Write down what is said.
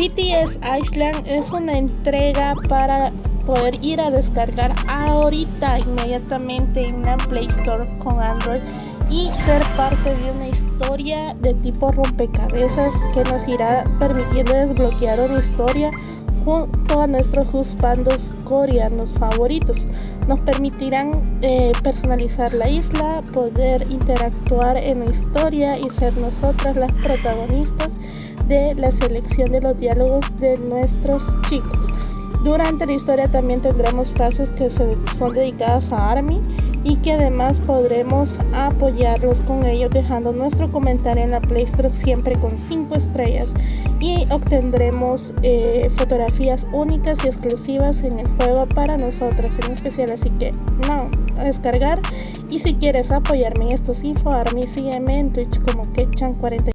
BTS Island es una entrega para poder ir a descargar ahorita inmediatamente en la Play Store con Android y ser parte de una historia de tipo rompecabezas que nos irá permitiendo desbloquear una historia junto a nuestros husbandos coreanos favoritos. Nos permitirán eh, personalizar la isla, poder interactuar en la historia y ser nosotras las protagonistas de la selección de los diálogos de nuestros chicos. Durante la historia también tendremos frases que son dedicadas a Army y que además podremos apoyarlos con ellos dejando nuestro comentario en la Play Store siempre con 5 estrellas y obtendremos eh, fotografías únicas y exclusivas en el juego para nosotras en especial así que no descargar. Y si quieres apoyarme en estos info army sígueme en Twitch como Kechan40